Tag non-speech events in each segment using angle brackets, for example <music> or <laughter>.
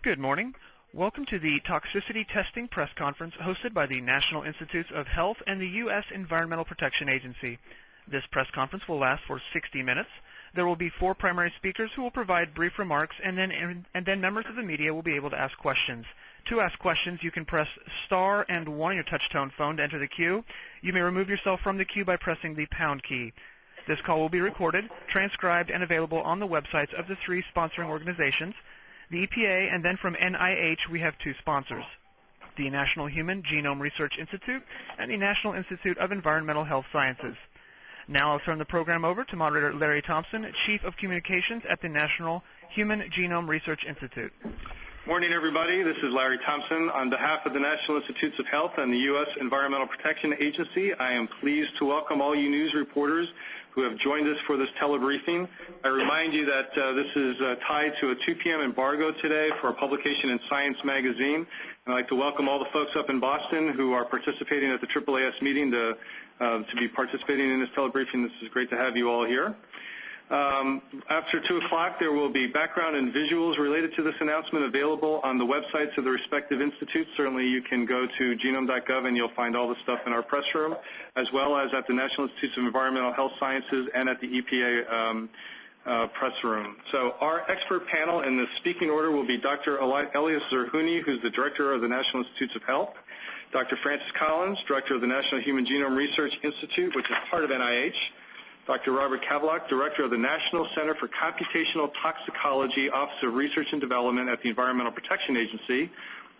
Good morning. Welcome to the Toxicity Testing Press Conference hosted by the National Institutes of Health and the U.S. Environmental Protection Agency. This press conference will last for 60 minutes. There will be four primary speakers who will provide brief remarks, and then, and then members of the media will be able to ask questions. To ask questions, you can press star and one on your touch-tone phone to enter the queue. You may remove yourself from the queue by pressing the pound key. This call will be recorded, transcribed, and available on the websites of the three sponsoring organizations, the EPA, and then from NIH, we have two sponsors, the National Human Genome Research Institute and the National Institute of Environmental Health Sciences. Now I'll turn the program over to moderator Larry Thompson, Chief of Communications at the National Human Genome Research Institute. Morning, everybody. This is Larry Thompson. On behalf of the National Institutes of Health and the U.S. Environmental Protection Agency, I am pleased to welcome all you news reporters who have joined us for this telebriefing. I remind you that uh, this is uh, tied to a 2 p.m. embargo today for a publication in Science magazine. And I'd like to welcome all the folks up in Boston who are participating at the AAAS meeting to, uh, to be participating in this telebriefing. This is great to have you all here. Um, after 2 o'clock, there will be background and visuals related to this announcement available on the websites of the respective institutes. Certainly you can go to genome.gov and you'll find all the stuff in our press room, as well as at the National Institutes of Environmental Health Sciences and at the EPA um, uh, press room. So our expert panel in the speaking order will be Dr. Elias Zerhouni, who's the Director of the National Institutes of Health, Dr. Francis Collins, Director of the National Human Genome Research Institute, which is part of NIH, Dr. Robert Kavlock, Director of the National Center for Computational Toxicology, Office of Research and Development at the Environmental Protection Agency,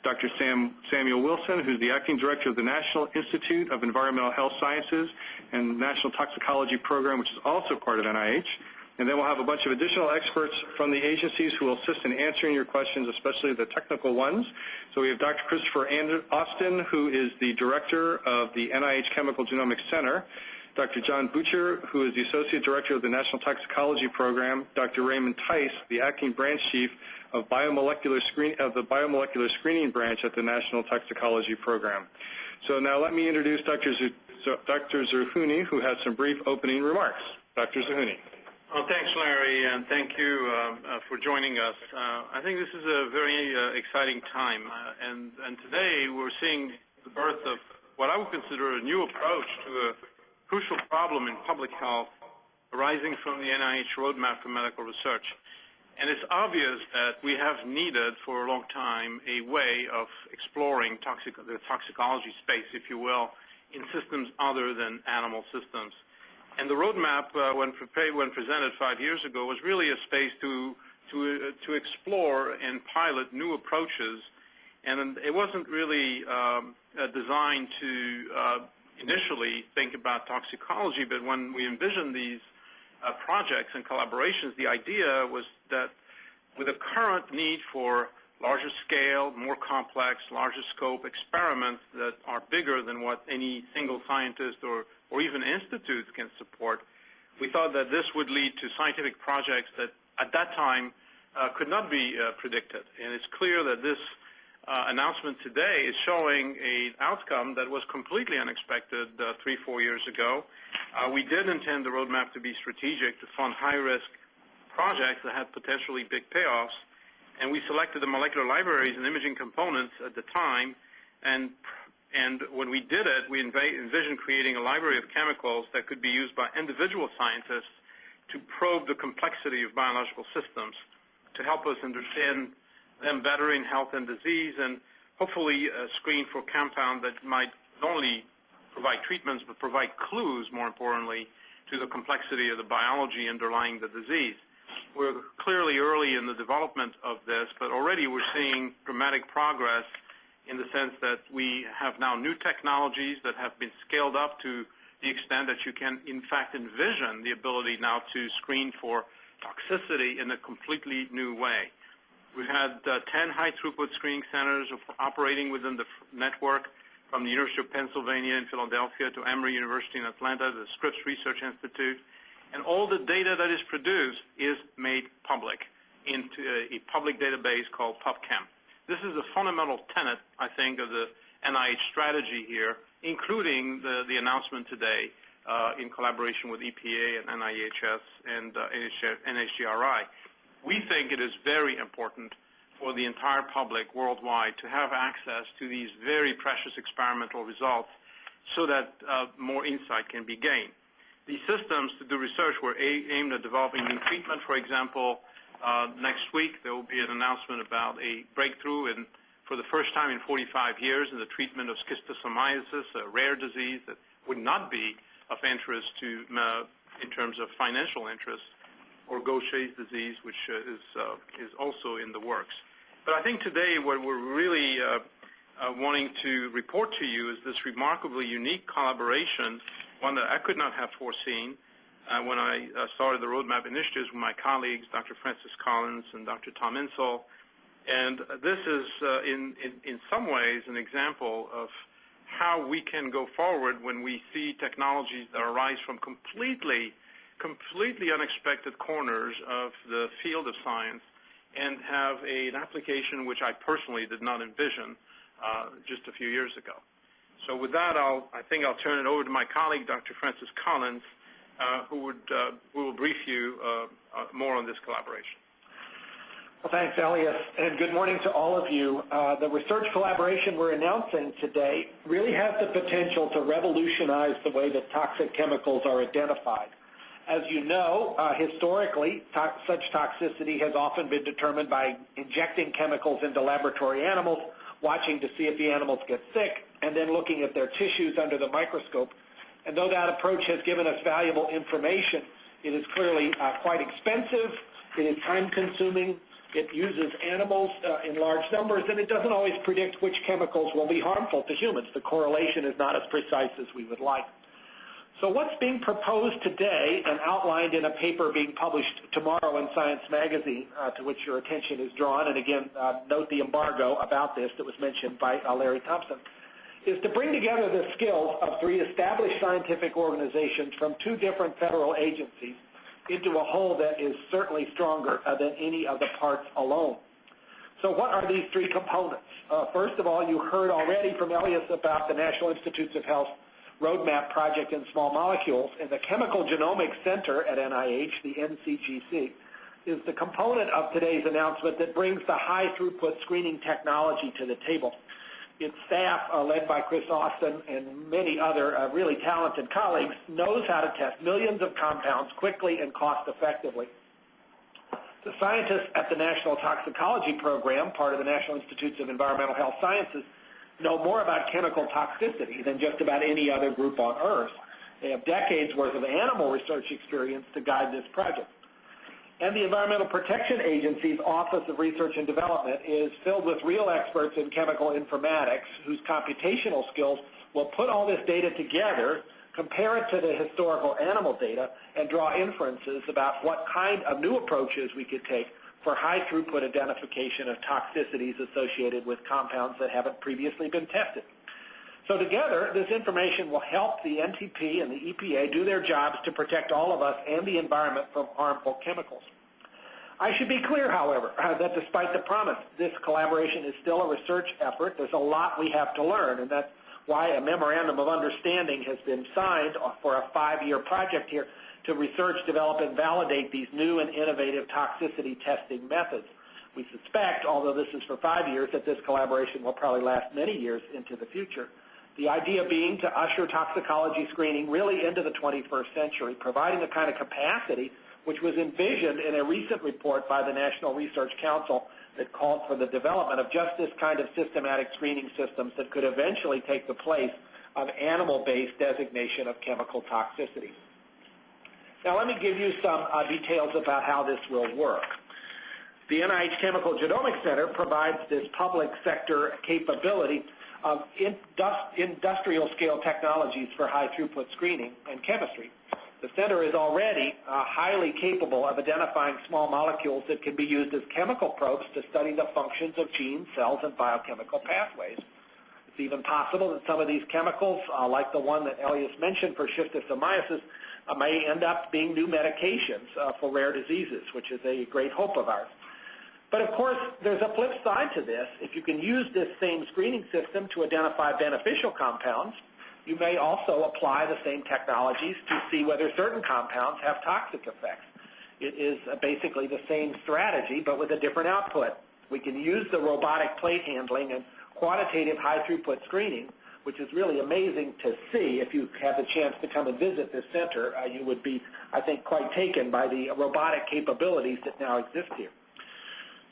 Dr. Sam, Samuel Wilson, who's the Acting Director of the National Institute of Environmental Health Sciences and National Toxicology Program, which is also part of NIH. And then we'll have a bunch of additional experts from the agencies who will assist in answering your questions, especially the technical ones. So we have Dr. Christopher Austin, who is the Director of the NIH Chemical Genomics Center. Dr. John Bucher, who is the Associate Director of the National Toxicology Program, Dr. Raymond Tice, the Acting Branch Chief of, biomolecular screen, of the Biomolecular Screening Branch at the National Toxicology Program. So now let me introduce Dr. Z Dr. Zerhouni, who has some brief opening remarks. Dr. Zerhouni. Well, thanks, Larry, and thank you uh, uh, for joining us. Uh, I think this is a very uh, exciting time, uh, and, and today we're seeing the birth of what I would consider a new approach to crucial problem in public health arising from the NIH roadmap for medical research. And it's obvious that we have needed for a long time a way of exploring toxic, the toxicology space, if you will, in systems other than animal systems. And the roadmap, uh, when, prepared, when presented five years ago, was really a space to, to, uh, to explore and pilot new approaches. And it wasn't really um, uh, designed to uh, initially think about toxicology, but when we envisioned these uh, projects and collaborations, the idea was that with a current need for larger scale, more complex, larger scope experiments that are bigger than what any single scientist or, or even institutes can support, we thought that this would lead to scientific projects that at that time uh, could not be uh, predicted. And it's clear that this announcement today is showing an outcome that was completely unexpected uh, three, four years ago. Uh, we did intend the roadmap to be strategic to fund high-risk projects that had potentially big payoffs, and we selected the molecular libraries and imaging components at the time, and and when we did it, we envisioned creating a library of chemicals that could be used by individual scientists to probe the complexity of biological systems to help us understand them better in health and disease and hopefully uh, screen for compounds that might not only provide treatments but provide clues, more importantly, to the complexity of the biology underlying the disease. We're clearly early in the development of this, but already we're seeing dramatic progress in the sense that we have now new technologies that have been scaled up to the extent that you can, in fact, envision the ability now to screen for toxicity in a completely new way. We've had uh, 10 high-throughput screening centers operating within the network from the University of Pennsylvania in Philadelphia to Emory University in Atlanta, the Scripps Research Institute, and all the data that is produced is made public into a, a public database called PubChem. This is a fundamental tenet, I think, of the NIH strategy here, including the, the announcement today uh, in collaboration with EPA and NIHS and uh, NHGRI we think it is very important for the entire public worldwide to have access to these very precious experimental results so that uh, more insight can be gained. These systems to do research were aimed at developing new treatment. For example, uh, next week there will be an announcement about a breakthrough in, for the first time in 45 years in the treatment of schistosomiasis, a rare disease that would not be of interest to, uh, in terms of financial interest, or Gaucher's disease, which uh, is, uh, is also in the works. But I think today what we're really uh, wanting to report to you is this remarkably unique collaboration, one that I could not have foreseen when I started the Roadmap Initiatives with my colleagues, Dr. Francis Collins and Dr. Tom Insel. And this is, uh, in, in, in some ways, an example of how we can go forward when we see technologies that arise from completely, completely unexpected corners of the field of science and have a, an application which I personally did not envision uh, just a few years ago. So with that, I'll, I think I'll turn it over to my colleague, Dr. Francis Collins, uh, who, would, uh, who will brief you uh, uh, more on this collaboration. Well, thanks, Elias, and good morning to all of you. Uh, the research collaboration we're announcing today really has the potential to revolutionize the way that toxic chemicals are identified. As you know, uh, historically, to- such toxicity has often been determined by injecting chemicals into laboratory animals, watching to see if the animals get sick, and then looking at their tissues under the microscope. And though that approach has given us valuable information, it is clearly uh, quite expensive, it is time-consuming, it uses animals uh, in large numbers, and it doesn't always predict which chemicals will be harmful to humans. The correlation is not as precise as we would like. So what's being proposed today and outlined in a paper being published tomorrow in Science Magazine, uh, to which your attention is drawn, and again, uh, note the embargo about this that was mentioned by uh, Larry Thompson, is to bring together the skills of three established scientific organizations from two different federal agencies into a whole that is certainly stronger uh, than any of the parts alone. So what are these three components? Uh, first of all, you heard already from Elias about the National Institutes of Health Roadmap Project in Small Molecules, and the Chemical Genomics Center at NIH, the NCGC, is the component of today's announcement that brings the high throughput screening technology to the table its staff, uh, led by Chris Austin and many other uh, really talented colleagues, knows how to test millions of compounds quickly and cost effectively. The scientists at the National Toxicology Program, part of the National Institutes of Environmental Health Sciences, know more about chemical toxicity than just about any other group on Earth. They have decades worth of animal research experience to guide this project. And the Environmental Protection Agency's Office of Research and Development is filled with real experts in chemical informatics whose computational skills will put all this data together, compare it to the historical animal data, and draw inferences about what kind of new approaches we could take for high throughput identification of toxicities associated with compounds that haven't previously been tested. So together, this information will help the NTP and the EPA do their jobs to protect all of us and the environment from harmful chemicals. I should be clear, however, <laughs> that despite the promise, this collaboration is still a research effort. There's a lot we have to learn, and that's why a memorandum of understanding has been signed for a five-year project here to research, develop, and validate these new and innovative toxicity testing methods. We suspect, although this is for five years, that this collaboration will probably last many years into the future. The idea being to usher toxicology screening really into the 21st century, providing the kind of capacity which was envisioned in a recent report by the National Research Council that called for the development of just this kind of systematic screening systems that could eventually take the place of animal-based designation of chemical toxicity. Now let me give you some uh, details about how this will work. The NIH Chemical Genomics Center provides this public sector capability of industrial scale technologies for high throughput screening and chemistry. The center is already uh, highly capable of identifying small molecules that can be used as chemical probes to study the functions of genes, cells, and biochemical pathways. It's even possible that some of these chemicals, uh, like the one that Elias mentioned for schistosomiasis, uh, may end up being new medications uh, for rare diseases, which is a great hope of ours. But of course, there's a flip side to this. If you can use this same screening system to identify beneficial compounds, you may also apply the same technologies to see whether certain compounds have toxic effects. It is basically the same strategy, but with a different output. We can use the robotic plate handling and quantitative high throughput screening, which is really amazing to see. If you have the chance to come and visit this center, uh, you would be, I think, quite taken by the robotic capabilities that now exist here.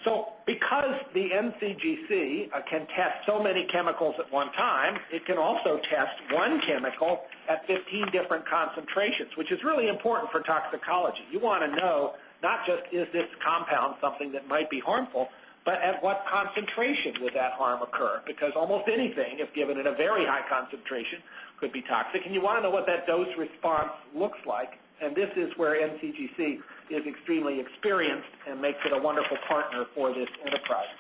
So because the NCGC uh, can test so many chemicals at one time, it can also test one chemical at 15 different concentrations, which is really important for toxicology. You want to know not just is this compound something that might be harmful, but at what concentration would that harm occur? Because almost anything, if given at a very high concentration, could be toxic, and you want to know what that dose response looks like. And this is where NCGC is extremely experienced and makes it a wonderful partner for this enterprise.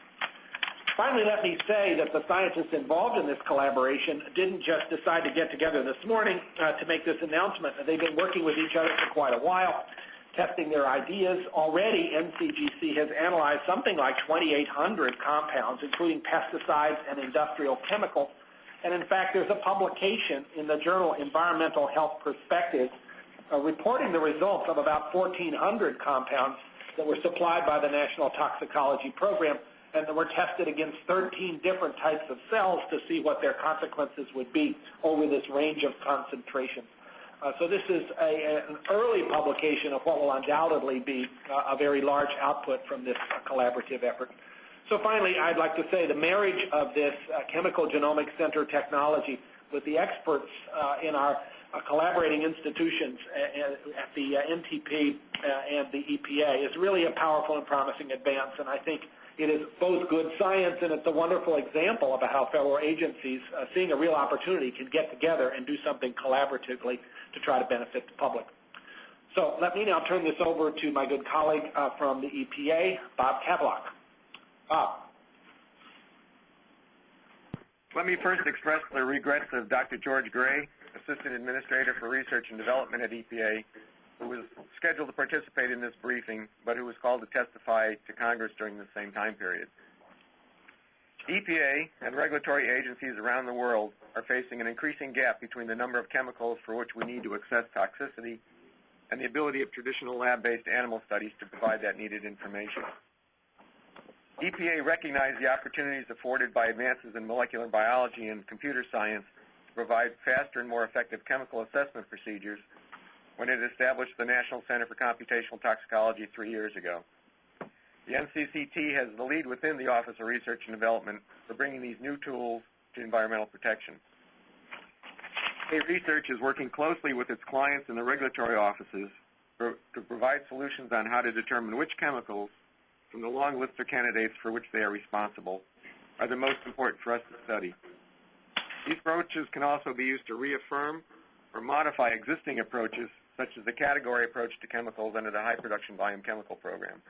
Finally, let me say that the scientists involved in this collaboration didn't just decide to get together this morning uh, to make this announcement. They've been working with each other for quite a while, testing their ideas. Already, NCGC has analyzed something like 2,800 compounds, including pesticides and industrial chemicals. And in fact, there's a publication in the journal Environmental Health Perspectives uh, reporting the results of about 1,400 compounds that were supplied by the National Toxicology Program and that were tested against 13 different types of cells to see what their consequences would be over this range of concentrations. Uh, so this is a, an early publication of what will undoubtedly be uh, a very large output from this uh, collaborative effort. So finally, I'd like to say the marriage of this uh, Chemical Genomics Center technology with the experts uh, in our uh, collaborating institutions at the NTP and the EPA is really a powerful and promising advance, and I think it is both good science and it's a wonderful example of how federal agencies, seeing a real opportunity, can get together and do something collaboratively to try to benefit the public. So let me now turn this over to my good colleague uh, from the EPA, Bob Kavlock. Bob. Let me first express the regrets of Dr. George Gray, Assistant Administrator for Research and Development at EPA, who was scheduled to participate in this briefing, but who was called to testify to Congress during the same time period. EPA and regulatory agencies around the world are facing an increasing gap between the number of chemicals for which we need to assess toxicity and the ability of traditional lab-based animal studies to provide that needed information. EPA recognized the opportunities afforded by advances in molecular biology and computer science to provide faster and more effective chemical assessment procedures when it established the National Center for Computational Toxicology three years ago. The NCCT has the lead within the Office of Research and Development for bringing these new tools to environmental protection. EPA Research is working closely with its clients in the regulatory offices to provide solutions on how to determine which chemicals from the long list of candidates for which they are responsible are the most important for us to study. These approaches can also be used to reaffirm or modify existing approaches such as the category approach to chemicals under the high production volume chemical program.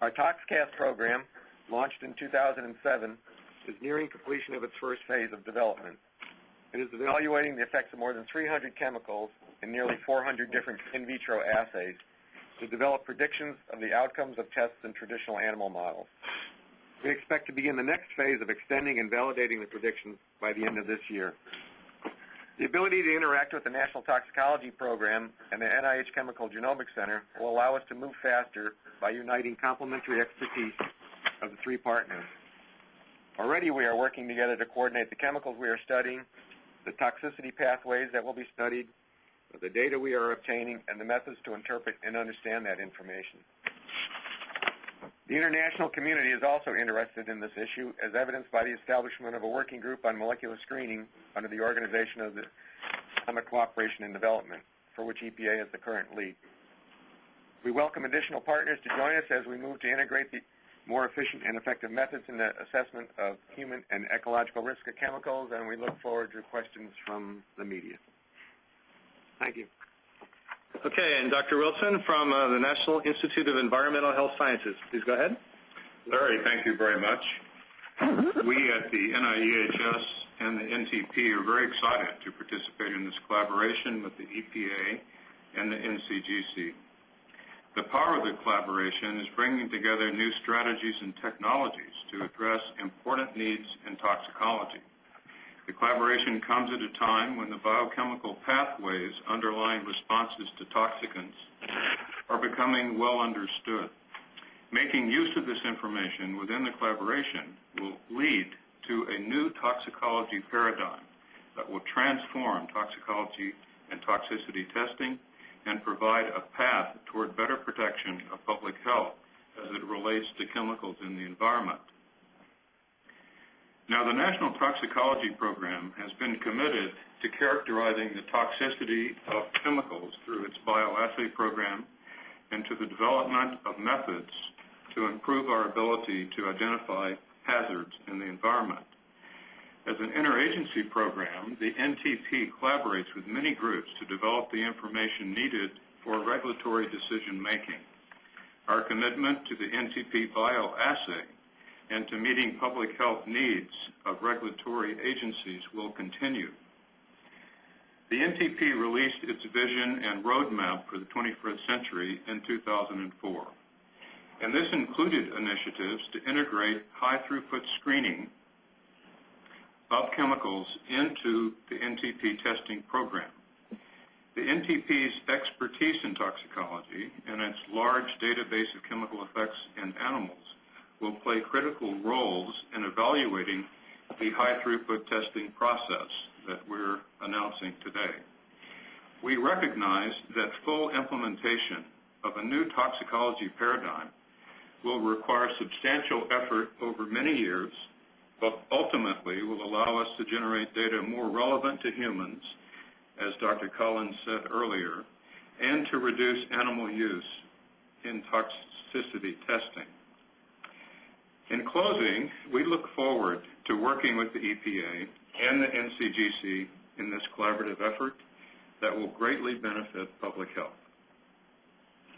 Our ToxCast program, launched in 2007, is nearing completion of its first phase of development. It is evaluating the effects of more than 300 chemicals in nearly 400 different in vitro assays to develop predictions of the outcomes of tests in traditional animal models. We expect to begin the next phase of extending and validating the predictions by the end of this year. The ability to interact with the National Toxicology Program and the NIH Chemical Genomics Center will allow us to move faster by uniting complementary expertise of the three partners. Already we are working together to coordinate the chemicals we are studying, the toxicity pathways that will be studied, the data we are obtaining, and the methods to interpret and understand that information. The international community is also interested in this issue, as evidenced by the establishment of a working group on molecular screening under the Organization of the Economic Cooperation and Development, for which EPA is the current lead. We welcome additional partners to join us as we move to integrate the more efficient and effective methods in the assessment of human and ecological risk of chemicals, and we look forward to questions from the media. Thank you. Okay, and Dr. Wilson from uh, the National Institute of Environmental Health Sciences. Please go ahead. Larry, thank you very much. we at the NIEHS and the NTP are very excited to participate in this collaboration with the EPA and the NCGC. The power of the collaboration is bringing together new strategies and technologies to address important needs in toxicology. The collaboration comes at a time when the biochemical pathways underlying responses to toxicants are becoming well understood. Making use of this information within the collaboration will lead to a new toxicology paradigm that will transform toxicology and toxicity testing and provide a path toward better protection of public health as it relates to chemicals in the environment. Now, the National Toxicology Program has been committed to characterizing the toxicity of chemicals through its bioassay program and to the development of methods to improve our ability to identify hazards in the environment. As an interagency program, the NTP collaborates with many groups to develop the information needed for regulatory decision making. Our commitment to the NTP bioassay and to meeting public health needs of regulatory agencies will continue. The NTP released its vision and roadmap for the 21st century in 2004, and this included initiatives to integrate high-throughput screening of chemicals into the NTP testing program. The NTP's expertise in toxicology and its large database of chemical effects in animals will play critical roles in evaluating the high-throughput testing process that we're announcing today. We recognize that full implementation of a new toxicology paradigm will require substantial effort over many years, but ultimately will allow us to generate data more relevant to humans, as Dr. Collins said earlier, and to reduce animal use in toxicity testing. In closing, we look forward to working with the EPA and the NCGC in this collaborative effort that will greatly benefit public health.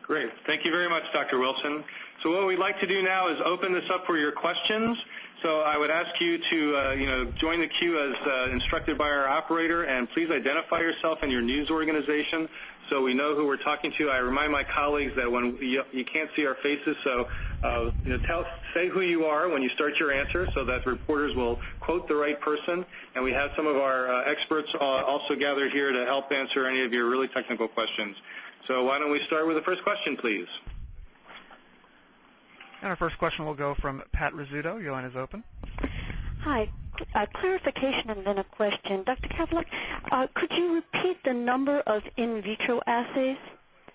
Great. Thank you very much, Dr. Wilson. So what we'd like to do now is open this up for your questions. So I would ask you to, uh, you know, join the queue as uh, instructed by our operator, and please identify yourself and your news organization so we know who we're talking to. I remind my colleagues that when you, you can't see our faces, so uh, you know, tell, say who you are when you start your answer so that reporters will quote the right person. And we have some of our uh, experts uh, also gathered here to help answer any of your really technical questions. So why don't we start with the first question, please? And our first question will go from Pat Rizzuto. Your line is open. Hi. A clarification and then a question. Dr. Kavlock, uh, could you repeat the number of in vitro assays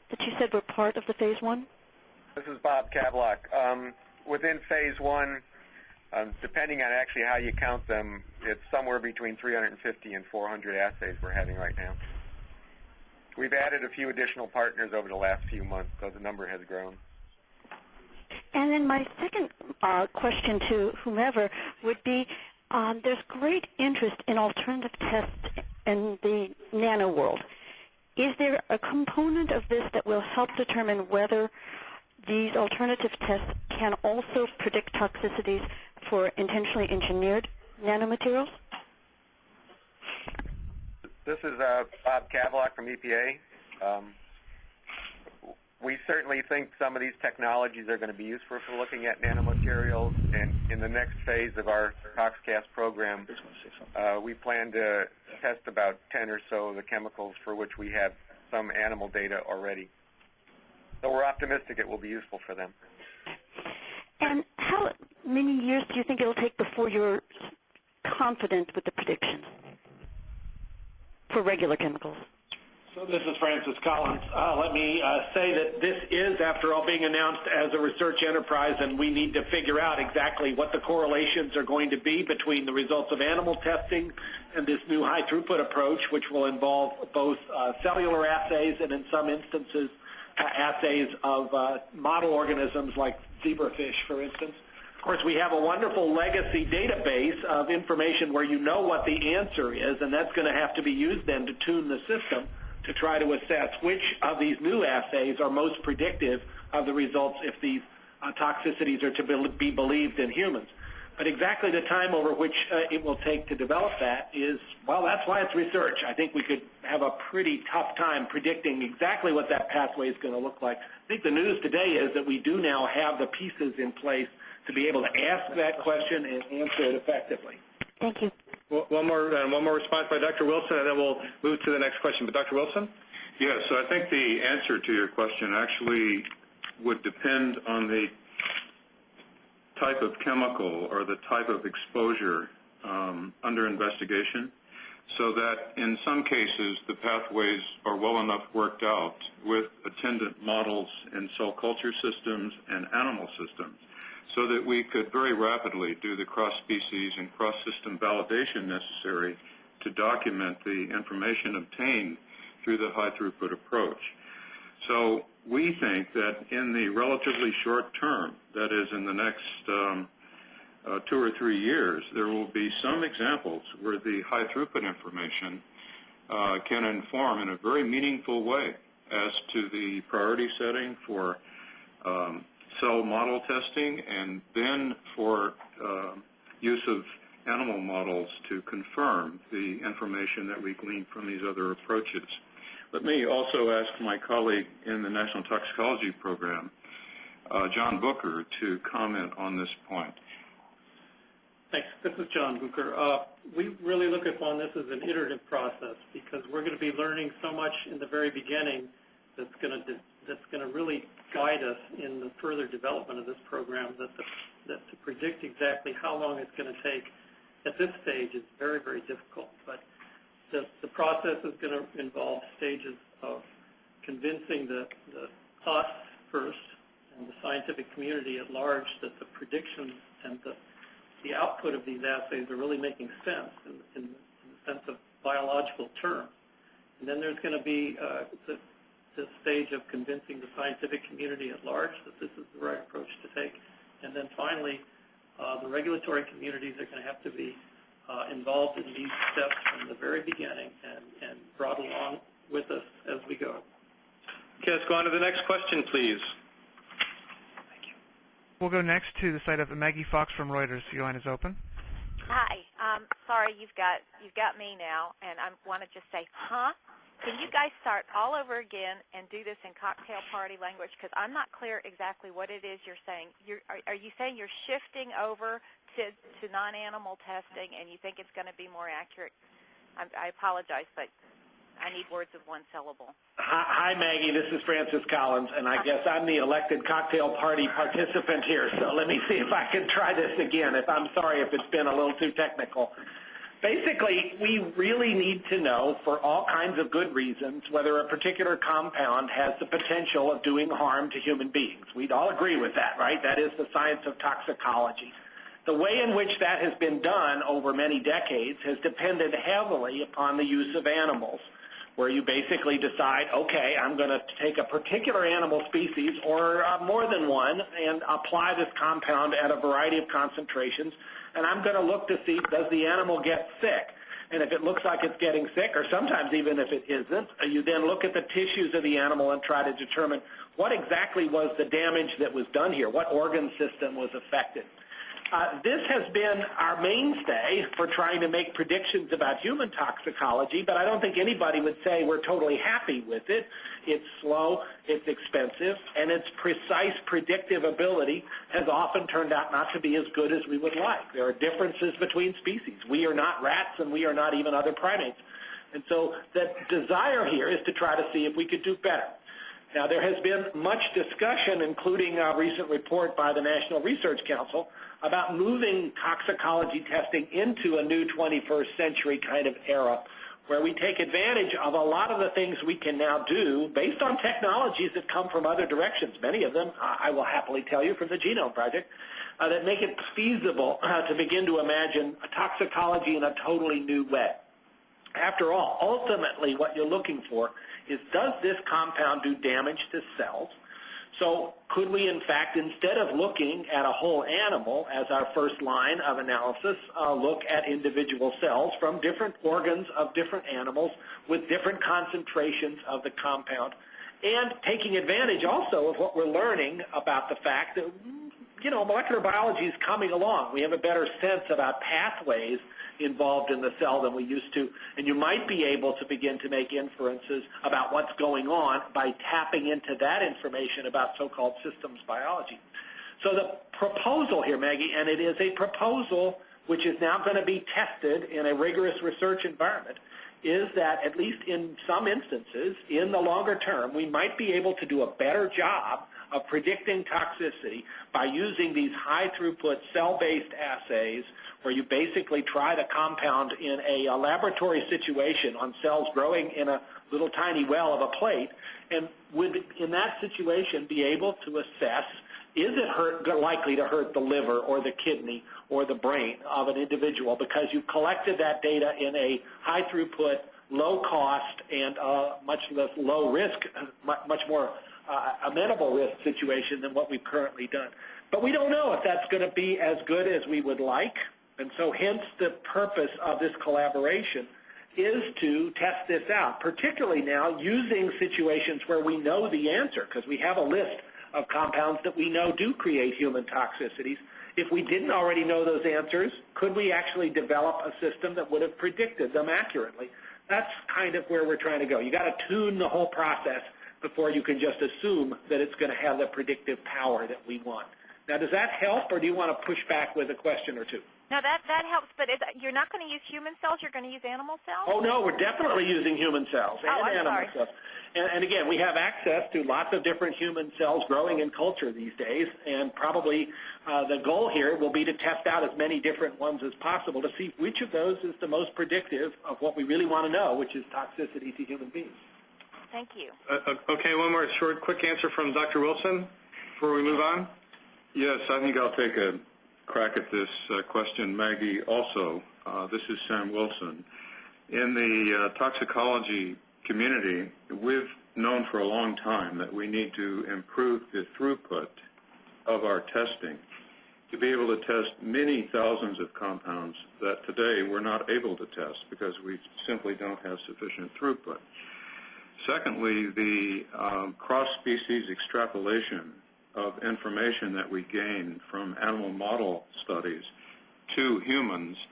that you said were part of the phase one? This is Bob Kavlock. Um, within phase one, um, depending on actually how you count them, it's somewhere between 350 and 400 assays we're having right now. We've added a few additional partners over the last few months, so the number has grown. And then my second uh, question to whomever would be, um, there's great interest in alternative tests in the nano world. Is there a component of this that will help determine whether these alternative tests can also predict toxicities for intentionally engineered nanomaterials? This is uh, Bob Kavlock from EPA. Um, we certainly think some of these technologies are going to be useful for looking at nanomaterials, and in the next phase of our ToxCast program, uh, we plan to test about 10 or so of the chemicals for which we have some animal data already. So we're optimistic it will be useful for them. And how many years do you think it'll take before you're confident with the predictions? for regular chemicals? So this is Francis Collins. Uh, let me uh, say that this is, after all, being announced as a research enterprise, and we need to figure out exactly what the correlations are going to be between the results of animal testing and this new high throughput approach, which will involve both uh, cellular assays and, in some instances, assays of uh, model organisms like zebrafish, for instance. Of course, we have a wonderful legacy database of information where you know what the answer is, and that's going to have to be used then to tune the system to try to assess which of these new assays are most predictive of the results if these uh, toxicities are to be believed in humans. But exactly the time over which uh, it will take to develop that is, well, that's why it's research. I think we could have a pretty tough time predicting exactly what that pathway is going to look like. I think the news today is that we do now have the pieces in place to be able to ask that question and answer it effectively. Thank you. One more, uh, one more response by Dr. Wilson, and then we'll move to the next question. But Dr. Wilson? Yes, so I think the answer to your question actually would depend on the type of chemical or the type of exposure um, under investigation so that in some cases the pathways are well enough worked out with attendant models in cell culture systems and animal systems so that we could very rapidly do the cross-species and cross-system validation necessary to document the information obtained through the high throughput approach. So we think that in the relatively short term, that is in the next um, uh, two or three years, there will be some examples where the high throughput information uh, can inform in a very meaningful way as to the priority setting for um, cell model testing and then for uh, use of animal models to confirm the information that we glean from these other approaches. Let me also ask my colleague in the National Toxicology Program, uh, John Bucher, to comment on this point. Thanks. This is John Bucher. Uh, we really look upon this as an iterative process because we're going to be learning so much in the very beginning that's going to that's going to really guide us in the further development of this program. That the, that to predict exactly how long it's going to take at this stage is very very difficult. But the the process is going to involve stages of convincing the, the us first and the scientific community at large that the predictions and the the output of these assays are really making sense in, in, in the sense of biological terms. And then there's going to be uh, the, the stage of convincing the scientific community at large that this is the right approach to take. And then finally, uh, the regulatory communities are going to have to be uh, involved in these steps from the very beginning and, and brought along with us as we go. Okay, let's go on to the next question, please. Thank you. We'll go next to the site of Maggie Fox from Reuters. Your line is open. Hi. Um, sorry, you've got you've got me now, and I want to just say, huh? Can you guys start all over again and do this in cocktail party language? Because I'm not clear exactly what it is you're saying. You're, are, are you saying you're shifting over to, to non-animal testing, and you think it's going to be more accurate? I, I apologize, but I need words of one syllable. Hi, Maggie. This is Francis Collins, and I guess I'm the elected cocktail party participant here. So let me see if I can try this again. If I'm sorry if it's been a little too technical. Basically, we really need to know, for all kinds of good reasons, whether a particular compound has the potential of doing harm to human beings. We'd all agree with that, right? That is the science of toxicology. The way in which that has been done over many decades has depended heavily upon the use of animals where you basically decide, okay, I'm going to take a particular animal species or uh, more than one and apply this compound at a variety of concentrations, and I'm going to look to see does the animal get sick. And if it looks like it's getting sick, or sometimes even if it isn't, uh, you then look at the tissues of the animal and try to determine what exactly was the damage that was done here, what organ system was affected. Uh, this has been our mainstay for trying to make predictions about human toxicology, but I don't think anybody would say we're totally happy with it. It's slow, it's expensive, and its precise predictive ability has often turned out not to be as good as we would like. There are differences between species. We are not rats, and we are not even other primates. And so the desire here is to try to see if we could do better. Now, there has been much discussion, including a recent report by the National Research Council, about moving toxicology testing into a new 21st century kind of era where we take advantage of a lot of the things we can now do based on technologies that come from other directions, many of them, I will happily tell you, from the Genome Project, uh, that make it feasible uh, to begin to imagine a toxicology in a totally new way. After all, ultimately what you're looking for is does this compound do damage to cells? So could we, in fact, instead of looking at a whole animal as our first line of analysis, uh, look at individual cells from different organs of different animals with different concentrations of the compound, and taking advantage also of what we're learning about the fact that, you know, molecular biology is coming along. We have a better sense about pathways involved in the cell than we used to, and you might be able to begin to make inferences about what's going on by tapping into that information about so-called systems biology. So the proposal here, Maggie, and it is a proposal which is now going to be tested in a rigorous research environment, is that at least in some instances, in the longer term, we might be able to do a better job of predicting toxicity by using these high-throughput cell-based assays where you basically try the compound in a, a laboratory situation on cells growing in a little tiny well of a plate, and would, in that situation, be able to assess is it hurt, likely to hurt the liver or the kidney or the brain of an individual? Because you've collected that data in a high throughput, low cost, and uh, much less low risk, much more uh, amenable risk situation than what we've currently done. But we don't know if that's going to be as good as we would like, and so hence the purpose of this collaboration is to test this out, particularly now using situations where we know the answer because we have a list of compounds that we know do create human toxicities. If we didn't already know those answers, could we actually develop a system that would have predicted them accurately? That's kind of where we're trying to go. You've got to tune the whole process before you can just assume that it's going to have the predictive power that we want. Now, does that help, or do you want to push back with a question or two? No, that that helps, but is, you're not going to use human cells. You're going to use animal cells. Oh no, we're definitely using human cells and oh, I'm animal sorry. cells. And, and again, we have access to lots of different human cells growing in culture these days, and probably uh, the goal here will be to test out as many different ones as possible to see which of those is the most predictive of what we really want to know, which is toxicity to human beings. Thank you. Uh, okay, one more short, quick answer from Dr. Wilson before we move on. Yes, I think I'll take a crack at this uh, question, Maggie, also. Uh, this is Sam Wilson. In the uh, toxicology community, we've known for a long time that we need to improve the throughput of our testing to be able to test many thousands of compounds that today we're not able to test because we simply don't have sufficient throughput. Secondly, the um, cross-species extrapolation of information that we gain from animal model studies to humans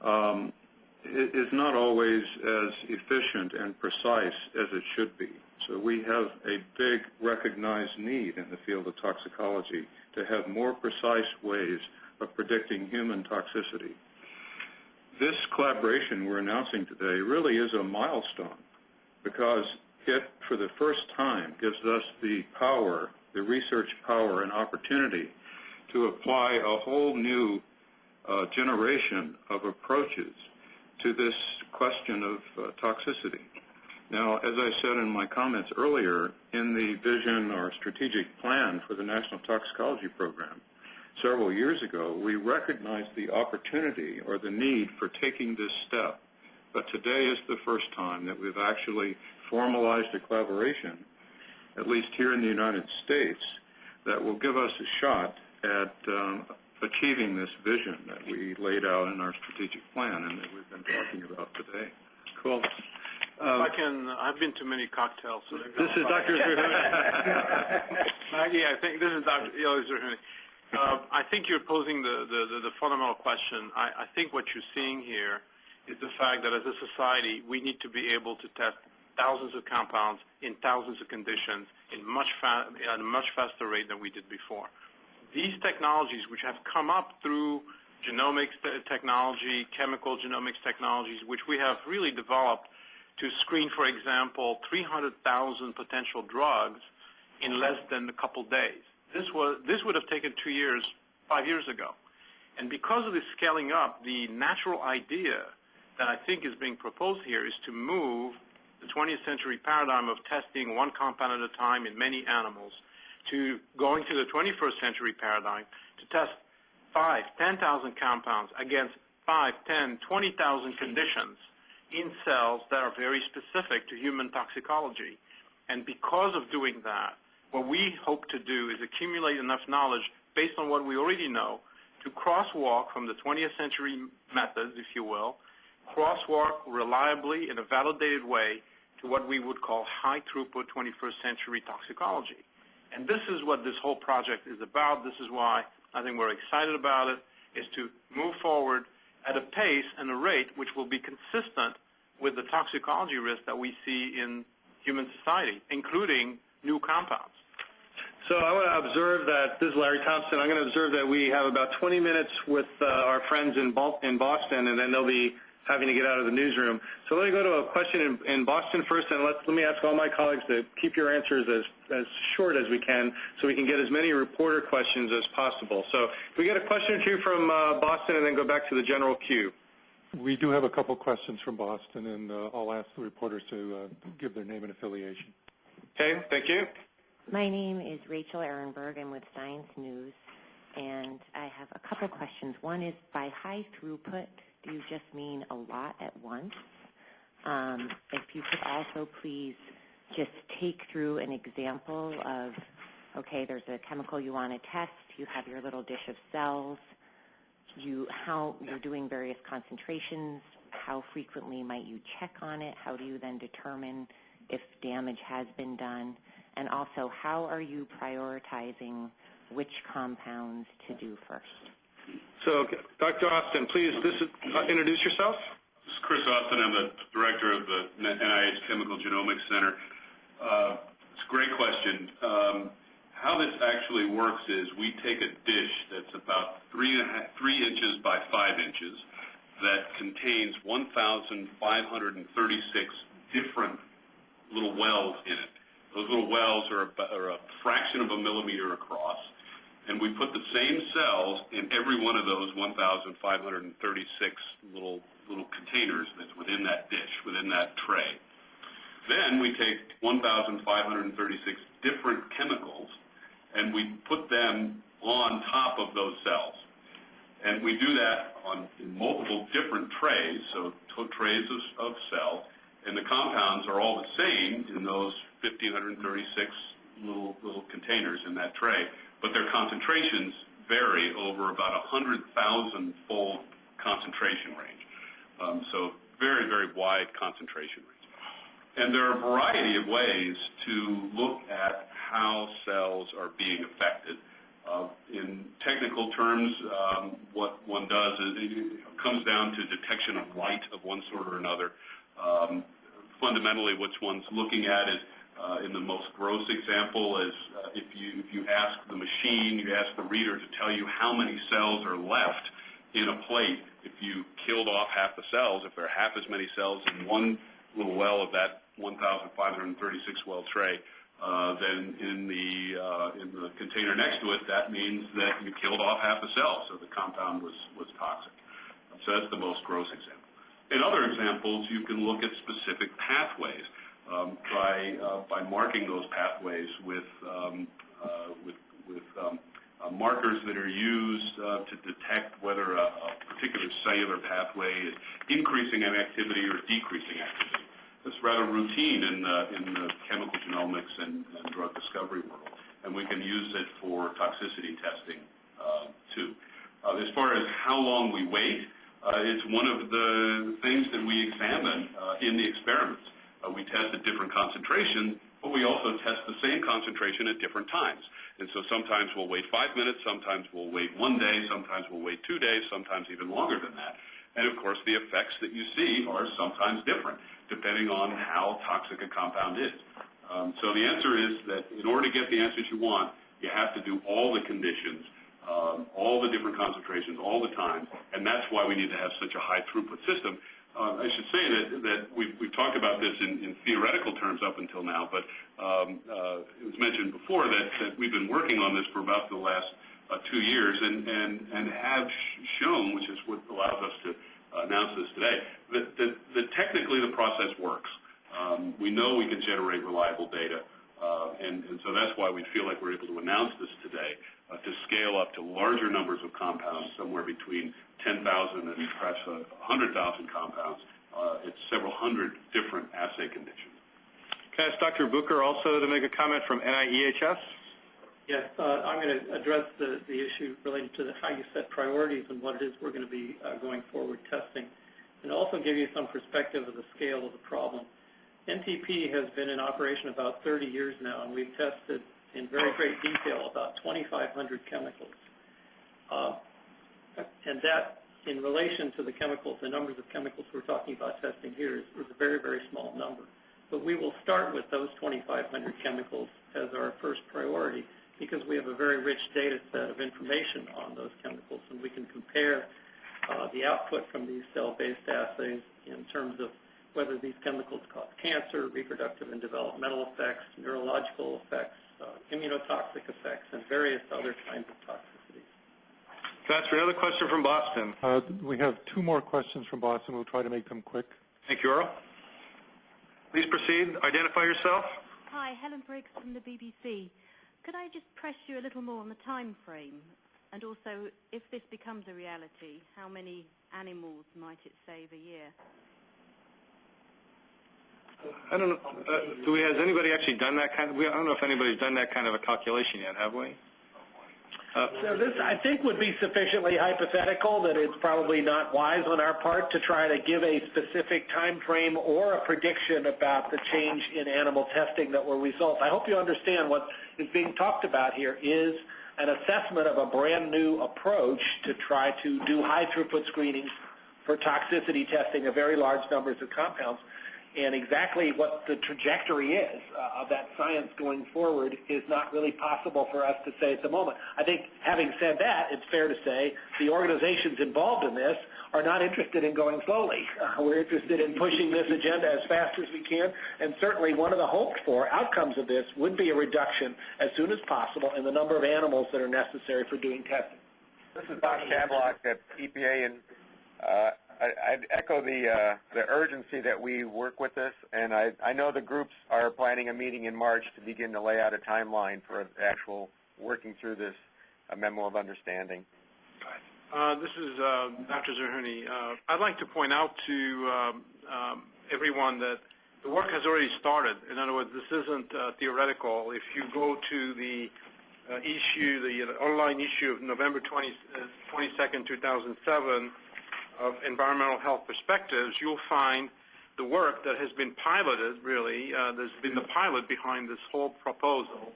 um, is not always as efficient and precise as it should be. So we have a big recognized need in the field of toxicology to have more precise ways of predicting human toxicity. This collaboration we're announcing today really is a milestone because it, for the first time, gives us the power the research power and opportunity to apply a whole new uh, generation of approaches to this question of uh, toxicity. Now, as I said in my comments earlier, in the vision or strategic plan for the National Toxicology Program, several years ago, we recognized the opportunity or the need for taking this step. But today is the first time that we've actually formalized a collaboration at least here in the United States, that will give us a shot at um, achieving this vision that we laid out in our strategic plan and that we've been talking about today. Cool. Um, I can. I've been to many cocktails. So this is Dr. <laughs> Maggie, I think this is Dr. Uh, I think you're posing the, the, the, the fundamental question. I, I think what you're seeing here is the fact that as a society, we need to be able to test thousands of compounds in thousands of conditions in much at a much faster rate than we did before. These technologies, which have come up through genomics technology, chemical genomics technologies, which we have really developed to screen, for example, 300,000 potential drugs in less than a couple days. This was this would have taken two years, five years ago. And because of this scaling up, the natural idea that I think is being proposed here is to move the 20th century paradigm of testing one compound at a time in many animals to going to the 21st century paradigm to test 5, 10,000 compounds against 5, 10, 20,000 conditions in cells that are very specific to human toxicology. And because of doing that, what we hope to do is accumulate enough knowledge based on what we already know to crosswalk from the 20th century methods, if you will, crosswalk reliably in a validated way to what we would call high throughput 21st century toxicology. And this is what this whole project is about. This is why I think we're excited about it, is to move forward at a pace and a rate which will be consistent with the toxicology risk that we see in human society, including new compounds. So I want to observe that, this is Larry Thompson, I'm going to observe that we have about 20 minutes with uh, our friends in, in Boston, and then there'll be having to get out of the newsroom. So let me go to a question in, in Boston first, and let, let me ask all my colleagues to keep your answers as, as short as we can so we can get as many reporter questions as possible. So if we get a question or two from uh, Boston and then go back to the general queue. We do have a couple questions from Boston, and uh, I'll ask the reporters to uh, give their name and affiliation. Okay, thank you. My name is Rachel Ehrenberg. I'm with Science News, and I have a couple questions. One is, by high throughput, do you just mean a lot at once? Um, if you could also please just take through an example of, okay, there's a chemical you want to test, you have your little dish of cells, you how you're doing various concentrations, how frequently might you check on it, how do you then determine if damage has been done, and also how are you prioritizing which compounds to do first? So, Dr. Austin, please this is, uh, introduce yourself. This is Chris Austin. I'm the director of the NIH Chemical Genomics Center. Uh, it's a great question. Um, how this actually works is we take a dish that's about three, inches by five inches that contains 1,536 different little wells in it. Those little wells are a, are a fraction of a millimeter across, and we put the same cells in every one of those 1,536 little little containers that's within that dish, within that tray. Then we take 1,536 different chemicals and we put them on top of those cells. And we do that on multiple different trays, so trays of, of cells, and the compounds are all the same in those 1,536 little, little containers in that tray, but their concentrations vary over about a 100,000 fold concentration range. Um, so very, very wide concentration range. And there are a variety of ways to look at how cells are being affected. Uh, in technical terms, um, what one does is it comes down to detection of light of one sort or another. Um, fundamentally, what one's looking at is, uh, in the most gross example, is uh, if you if you ask the machine, you ask the reader to tell you how many cells are left in a plate. If you killed off half the cells, if there are half as many cells in one little well of that 1,536 well tray, uh, then in the uh, in the container next to it, that means that you killed off half the cell, so the compound was was toxic. So that's the most gross example. In other examples, you can look at specific pathways um, by uh, by marking those pathways with um, uh, with with um, uh, markers that are used uh, to detect whether a, a particular cellular pathway is increasing in activity or decreasing activity. It's rather routine in the, in the chemical genomics and, and drug discovery world, and we can use it for toxicity testing uh, too. Uh, as far as how long we wait, it's one of the things that we examine in the experiments. Uh, we test at different concentrations, but we also test the same concentration at different times. And so sometimes we'll wait five minutes, sometimes we'll wait one day, sometimes we'll wait two days, sometimes even longer than that. And of course, the effects that you see are sometimes different depending on how toxic a compound is. Um, so the answer is that in order to get the answers you want, you have to do all the conditions, um, all the different concentrations, all the time, and that's why we need to have such a high throughput system. Uh, I should say that, that we've, we've talked about this in, in theoretical terms up until now, but um, uh, it was mentioned before that, that we've been working on this for about the last uh, two years and, and, and have shown, which is what allows us to announce this today, that, that, that technically the process works. Um, we know we can generate reliable data, uh, and, and so that's why we feel like we're able to announce this today, uh, to scale up to larger numbers of compounds, somewhere between 10,000 and perhaps 100,000 compounds. Uh, it's several hundred different assay conditions. Can I ask Dr. Bucher also to make a comment from NIEHS? Yes, uh, I'm going to address the, the issue related to the, how you set priorities and what it is we're going to be uh, going forward testing, and also give you some perspective of the scale of the problem. NTP has been in operation about 30 years now, and we've tested in very great detail about 2,500 chemicals. Uh, and that, in relation to the chemicals, the numbers of chemicals we're talking about testing here is, is a very, very small number. But we will start with those 2,500 chemicals as our first priority because we have a very rich data set of information on those chemicals, and we can compare uh, the output from these cell-based assays in terms of whether these chemicals cause cancer, reproductive and developmental effects, neurological effects, uh, immunotoxic effects, and various other kinds of toxicities. Pastor, another question from Boston. Uh, we have two more questions from Boston. We'll try to make them quick. Thank you, Earl. Please proceed. Identify yourself. Hi, Helen Briggs from the BBC. Could I just press you a little more on the time frame? And also, if this becomes a reality, how many animals might it save a year? I don't know. Uh, do we, has anybody actually done that kind of, we, I don't know if anybody's done that kind of a calculation yet, have we? Uh, So this, I think, would be sufficiently hypothetical that it's probably not wise on our part to try to give a specific time frame or a prediction about the change in animal testing that will result. I hope you understand what is being talked about here is an assessment of a brand new approach to try to do high throughput screenings for toxicity testing of very large numbers of compounds. And exactly what the trajectory is uh, of that science going forward is not really possible for us to say at the moment. I think having said that, it's fair to say the organizations involved in this are not interested in going slowly. <laughs> Uh, we're interested in pushing this agenda as fast as we can, and certainly one of the hoped for outcomes of this would be a reduction as soon as possible in the number of animals that are necessary for doing testing. This is Bob Kavlock at EPA, and uh, I, I'd echo the uh, the urgency that we work with this, and I, I know the groups are planning a meeting in March to begin to lay out a timeline for actual working through this uh, memo of understanding. Uh, this is uh, Dr. Zerhouni. Uh, I'd like to point out to um, um, everyone that the work has already started. In other words, this isn't uh, theoretical. If you go to the uh, issue, the online issue of November 20, uh, 22nd, 2007 of Environmental Health Perspectives, you'll find the work that has been piloted, really. Uh, there's been the pilot behind this whole proposal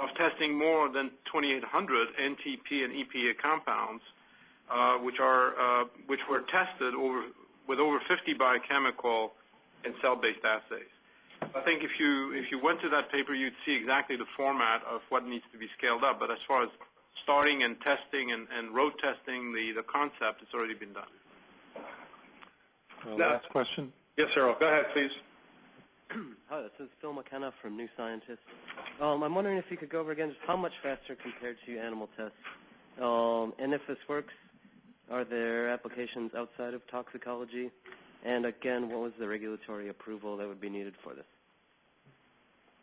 of testing more than 2,800 NTP and EPA compounds uh, which are uh, which were tested over with over 50 biochemical and cell-based assays. I think if you if you went to that paper, you'd see exactly the format of what needs to be scaled up. But as far as starting and testing and, and road testing the, the concept, has already been done. Uh, last question. Yes, Earl. Go ahead, please. <clears throat> Hi, this is Phil McKenna from New Scientist. Um, I'm wondering if you could go over again just how much faster compared to animal tests, um, and if this works are there applications outside of toxicology? And again, what was the regulatory approval that would be needed for this?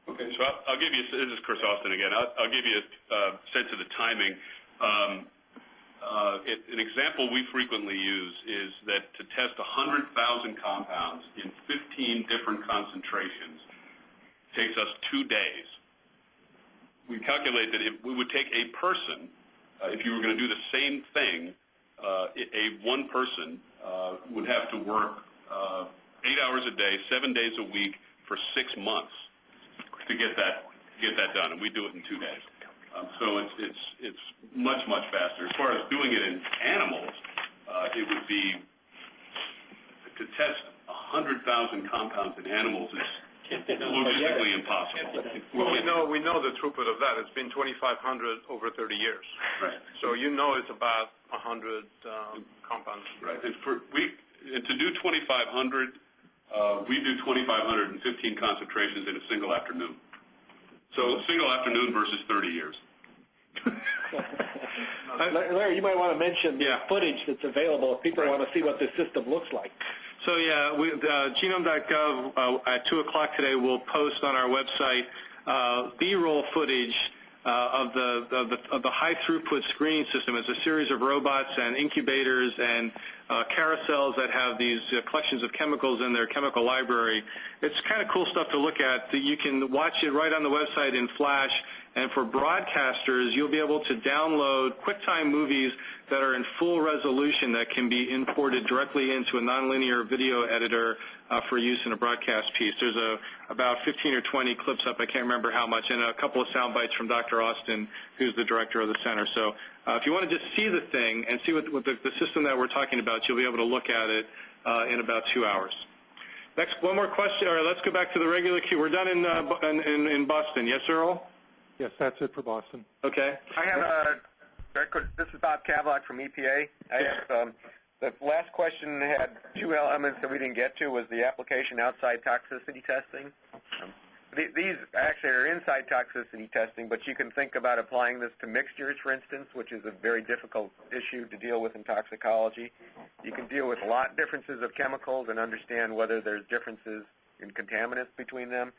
Okay, so I'll, I'll give you, this is Chris Austin again, I'll, I'll give you a uh, sense of the timing. Um, uh, it, an example we frequently use is that to test 100,000 compounds in 15 different concentrations takes us two days. We calculate that if we would take a person, uh, if you were going to do the same thing uh, a one person uh, would have to work uh, eight hours a day, seven days a week for six months to get that get that done, and we do it in two days. Um, so it's it's it's much much faster. As far as doing it in animals, uh, it would be to test 100,000 compounds in animals is logistically impossible. Well, we know we know the throughput of that. It's been 2,500 over 30 years. Right. So you know it's about 100 um, compounds. Right. And for we and to do 2,500, uh, we do 2,515 concentrations in a single afternoon. So single afternoon versus 30 years. <laughs> Larry, you might want to mention the Yeah. footage that's available if people want to see what this system looks like. So yeah, we, uh, genome.gov uh, at 2 o'clock today will post on our website uh, B-roll footage of the, of the of the high throughput screening system. It's a series of robots and incubators and uh, carousels that have these uh, collections of chemicals in their chemical library. It's kind of cool stuff to look at. You can watch it right on the website in Flash. And for broadcasters, you'll be able to download QuickTime movies that are in full resolution that can be imported directly into a nonlinear video editor uh, for use in a broadcast piece. There's a, about 15 or 20 clips up, I can't remember how much, and a couple of sound bites from Dr. Austin, who's the director of the center. So uh, if you want to just see the thing and see what, what the, the system that we're talking about, you'll be able to look at it uh, in about two hours. Next, one more question, or let's go back to the regular queue. We're done in, uh, in, in, in Boston. Yes, Earl? Yes, that's it for Boston. Okay. I have a record. This is Bob Kavlock from EPA. I have um, The last question had two elements that we didn't get to was the application outside toxicity testing. Um, these actually are inside toxicity testing, but you can think about applying this to mixtures, for instance, which is a very difficult issue to deal with in toxicology. You can deal with a lot differences of chemicals and understand whether there's differences in contaminants between them.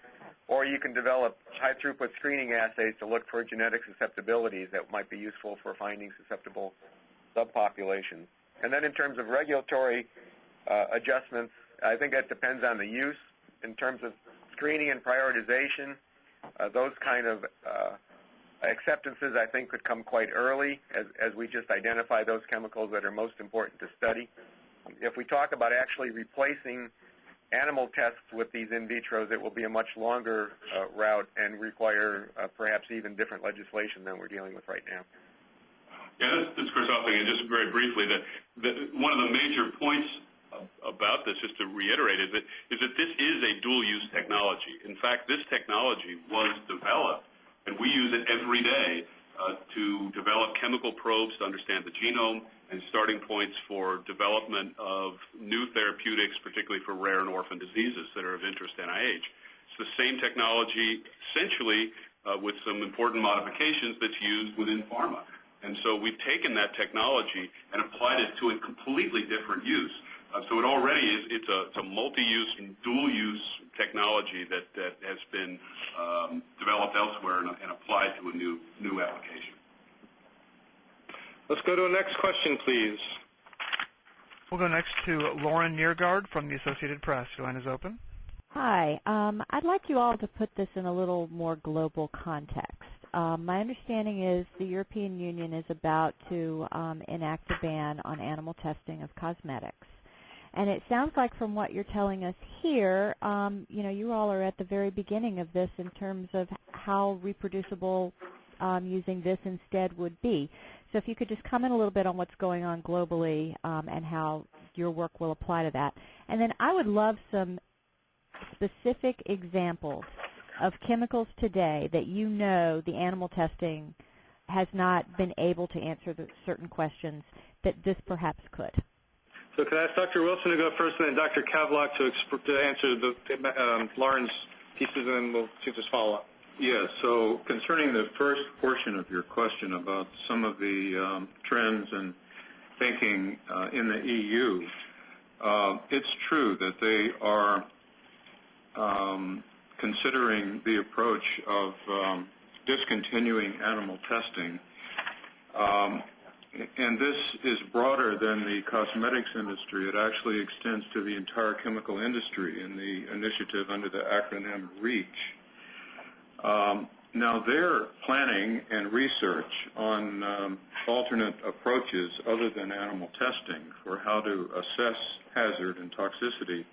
Or you can develop high-throughput screening assays to look for genetic susceptibilities that might be useful for finding susceptible subpopulations. And then in terms of regulatory uh, adjustments, I think that depends on the use. In terms of screening and prioritization, uh, those kind of uh, acceptances I think could come quite early as, as we just identify those chemicals that are most important to study. If we talk about actually replacing animal tests with these in vitros, it will be a much longer uh, route and require uh, perhaps even different legislation than we're dealing with right now. Yeah, this, this is Chris Huffing, and just very briefly, that, that one of the major points about this, just to reiterate, is that, is that this is a dual-use technology. In fact, this technology was developed, and we use it every day uh, to develop chemical probes to understand the genome and starting points for development of new therapeutics, particularly for rare and orphan diseases that are of interest to NIH. It's the same technology, essentially, uh, with some important modifications that's used within pharma. And so we've taken that technology and applied it to a completely different use. Uh, so it already is, it's a, it's a multi-use and dual-use technology that, that has been um, developed elsewhere and, and applied to a new, new application. Let's go to the next question, please. We'll go next to Lauren Neergaard from the Associated Press. Your line is open. Hi. Um, I'd like you all to put this in a little more global context. Um, my understanding is the European Union is about to um, enact a ban on animal testing of cosmetics. And it sounds like from what you're telling us here, um, you know, you all are at the very beginning of this in terms of how reproducible um, using this instead would be. So if you could just comment a little bit on what's going on globally um, and how your work will apply to that. And then I would love some specific examples of chemicals today that you know the animal testing has not been able to answer the certain questions that this perhaps could. So can I ask Dr. Wilson to go first and then Dr. Kavlock to, to answer the, um, Lauren's pieces and then we'll see this follow up. Yes. So concerning the first portion of your question about some of the um, trends and thinking uh, in the EU, uh, it's true that they are um, considering the approach of um, discontinuing animal testing um, and this is broader than the cosmetics industry. It actually extends to the entire chemical industry in the initiative under the acronym REACH. Um, now they're planning and research on um, alternate approaches other than animal testing for how to assess hazard and toxicity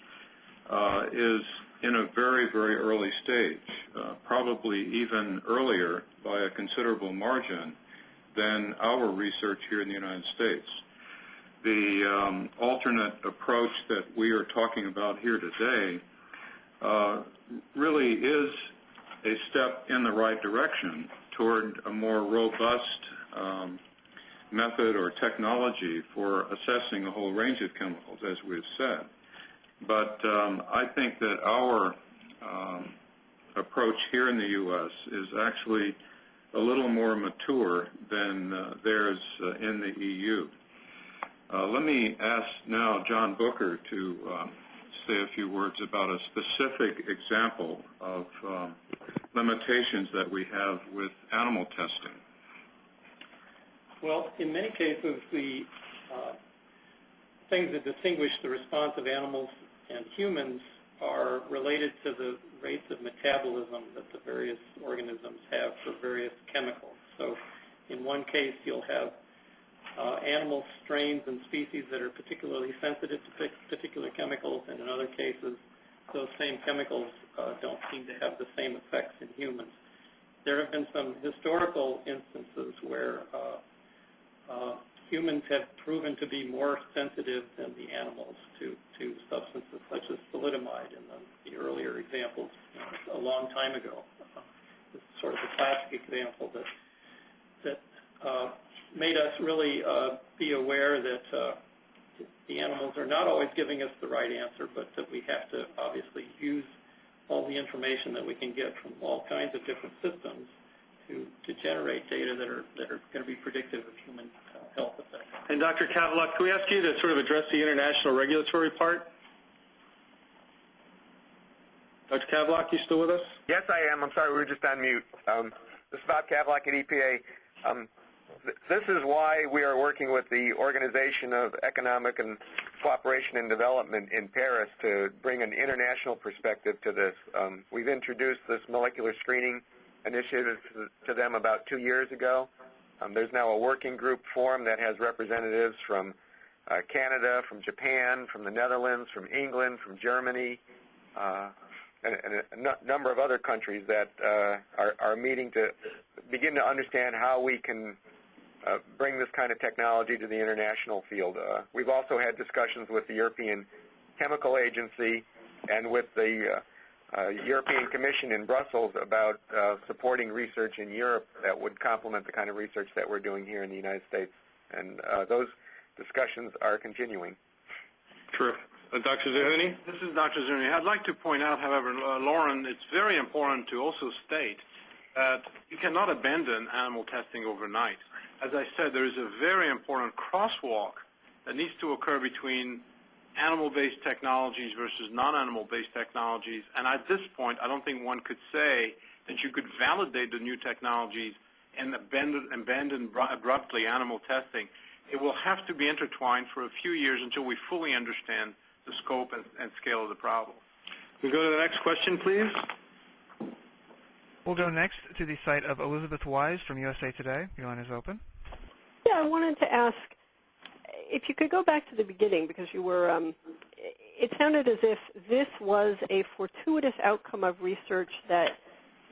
uh, is in a very, very early stage, uh, probably even earlier by a considerable margin than our research here in the United States. The um, alternate approach that we are talking about here today uh, really is a step in the right direction toward a more robust um, method or technology for assessing a whole range of chemicals, as we've said. But um, I think that our um, approach here in the U.S. is actually a little more mature than uh, theirs uh, in the EU. Uh, let me ask now John Bucher to um, say a few words about a specific example of um, limitations that we have with animal testing. Well, in many cases, the uh, things that distinguish the response of animals and humans are related to the rates of metabolism that the various organisms have for various chemicals. So in one case, you'll have uh, animal strains and species that are particularly sensitive to particular chemicals, and in other cases, those same chemicals uh, don't seem to have the same effects in humans. There have been some historical instances where uh, uh humans have proven to be more sensitive than the animals to, to substances such as thalidomide in the, the earlier examples a long time ago. Uh, it's sort of a classic example that, that uh, made us really uh, be aware that uh, the animals are not always giving us the right answer, but that we have to obviously use all the information that we can get from all kinds of different systems to, to generate data that are, that are going to be predictive of human health effects. And Dr. Kavlock, can we ask you to sort of address the international regulatory part? Dr. Kavlock, you still with us? Yes, I am. I'm sorry, we were just on mute. Um, this is Bob Kavlock at EPA. Um, th- this is why we are working with the Organization of Economic and Cooperation and Development in Paris to bring an international perspective to this. Um, we've introduced this molecular screening initiative to them about two years ago. Um, there's now a working group forum that has representatives from uh, Canada, from Japan, from the Netherlands, from England, from Germany, uh, and, and a number of other countries that uh, are, are meeting to begin to understand how we can uh, bring this kind of technology to the international field. Uh, we've also had discussions with the European Chemical Agency and with the uh, European Commission in Brussels about uh, supporting research in Europe that would complement the kind of research that we're doing here in the United States. And uh, those discussions are continuing. Terrific. Uh, Dr. Zerhouni? This is Dr. Zerhouni. I'd like to point out, however, uh, Lauren, it's very important to also state that you cannot abandon animal testing overnight. As I said, there is a very important crosswalk that needs to occur between animal-based technologies versus non-animal-based technologies. And at this point, I don't think one could say that you could validate the new technologies and abandon, abandon abruptly animal testing. It will have to be intertwined for a few years until we fully understand the scope and, and scale of the problem. We go to the next question, please. We'll go next to the site of Elizabeth Wise from USA Today. Your line is open. Yeah, I wanted to ask if you could go back to the beginning because you were, um, it sounded as if this was a fortuitous outcome of research that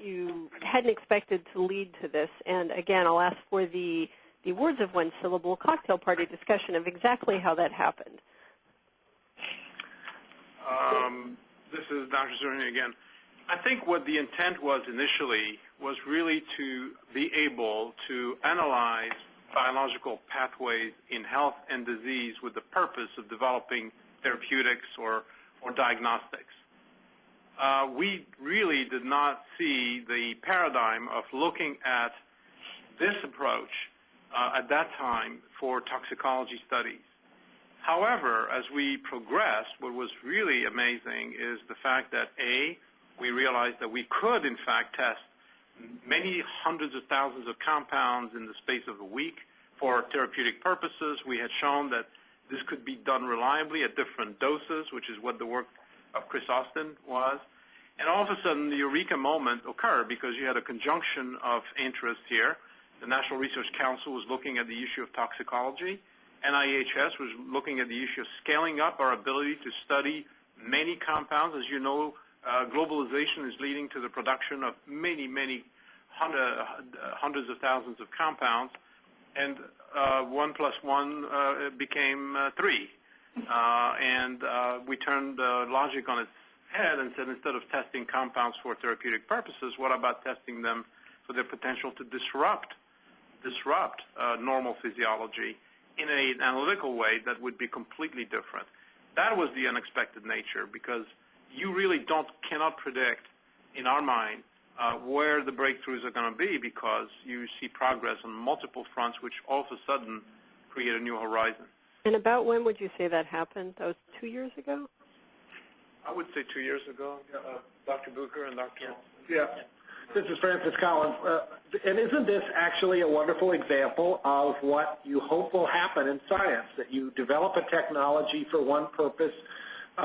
you hadn't expected to lead to this. And again, I'll ask for the, the words of one syllable cocktail party discussion of exactly how that happened. Um, this is Dr. Zerhouni again. I think what the intent was initially was really to be able to analyze biological pathways in health and disease with the purpose of developing therapeutics or, or diagnostics. Uh, we really did not see the paradigm of looking at this approach uh, at that time for toxicology studies. However, as we progressed, what was really amazing is the fact that A, we realized that we could in fact test many hundreds of thousands of compounds in the space of a week for therapeutic purposes. We had shown that this could be done reliably at different doses, which is what the work of Chris Austin was. And all of a sudden, the eureka moment occurred because you had a conjunction of interests here. The National Research Council was looking at the issue of toxicology. NIEHS was looking at the issue of scaling up our ability to study many compounds. As you know, uh, globalization is leading to the production of many, many hundred, uh, hundreds of thousands of compounds, and uh, one plus one uh, became uh, three. Uh, and we turned logic on its head and said instead of testing compounds for therapeutic purposes, what about testing them for their potential to disrupt disrupt normal physiology in an analytical way that would be completely different. That was the unexpected nature because you really don't cannot predict in our mind uh, where the breakthroughs are going to be because you see progress on multiple fronts which all of a sudden create a new horizon. And about when would you say that happened? That was two years ago? I would say two years ago, uh, Dr. Bucher and Dr. Yeah. This is Francis Collins. Uh, and isn't this actually a wonderful example of what you hope will happen in science, that you develop a technology for one purpose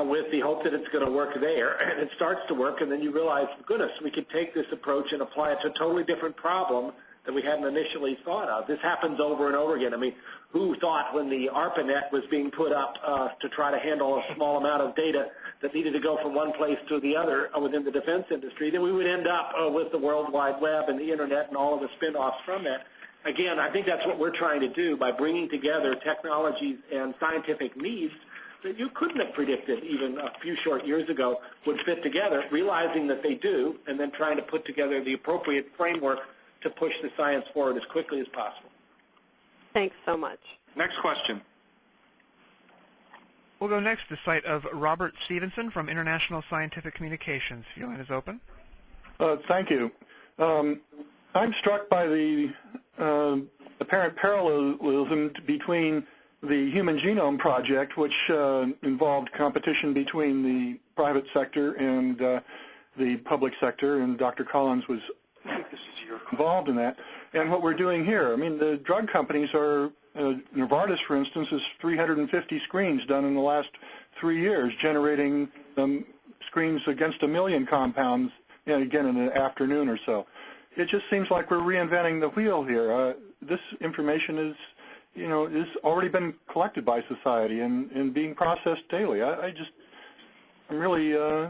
with the hope that it's going to work there, <clears throat> and it starts to work, and then you realize, goodness, we could take this approach and apply it to a totally different problem that we hadn't initially thought of. This happens over and over again. I mean, who thought when the ARPANET was being put up uh, to try to handle a small amount of data that needed to go from one place to the other uh, within the defense industry, that we would end up uh, with the World Wide Web and the Internet and all of the spin-offs from that. Again, I think that's what we're trying to do by bringing together technologies and scientific needs that you couldn't have predicted even a few short years ago would fit together, realizing that they do, and then trying to put together the appropriate framework to push the science forward as quickly as possible. Thanks so much. Next question. We'll go next to the site of Robert Stevenson from International Scientific Communications. Your line is open. Uh, thank you. Um, I'm struck by the uh, apparent parallelism between the Human Genome Project, which uh, involved competition between the private sector and uh, the public sector, and Dr. Collins was involved in that, and what we're doing here. I mean, the drug companies are, uh, Novartis, for instance, is 350 screens done in the last three years, generating um, screens against a million compounds, know, again, in an afternoon or so. It just seems like we're reinventing the wheel here. Uh, this information is you know, has already been collected by society and, and being processed daily. I, I just, I'm really uh,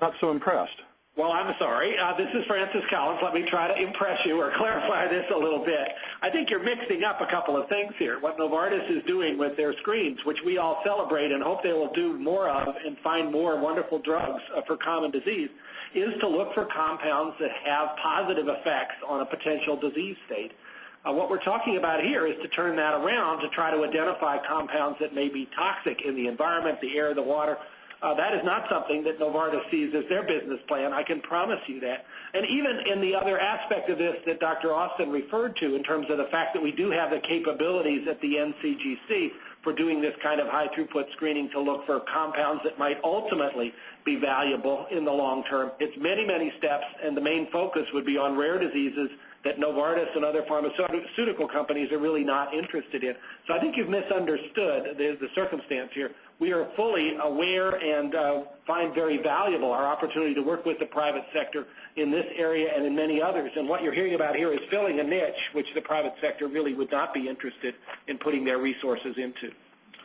not so impressed. Well, I'm sorry. Uh, this is Francis Collins. Let me try to impress you or <laughs> clarify this a little bit. I think you're mixing up a couple of things here. What Novartis is doing with their screens, which we all celebrate and hope they will do more of and find more wonderful drugs uh, for common disease, is to look for compounds that have positive effects on a potential disease state. Uh, what we're talking about here is to turn that around to try to identify compounds that may be toxic in the environment, the air, the water. Uh, that is not something that Novartis sees as their business plan. I can promise you that. And even in the other aspect of this that Dr. Austin referred to in terms of the fact that we do have the capabilities at the NCGC for doing this kind of high throughput screening to look for compounds that might ultimately be valuable in the long term. It's many, many steps, and the main focus would be on rare diseases that Novartis and other pharmaceutical companies are really not interested in. So I think you've misunderstood the, the circumstance here. We are fully aware and uh, find very valuable our opportunity to work with the private sector in this area and in many others. And what you're hearing about here is filling a niche which the private sector really would not be interested in putting their resources into.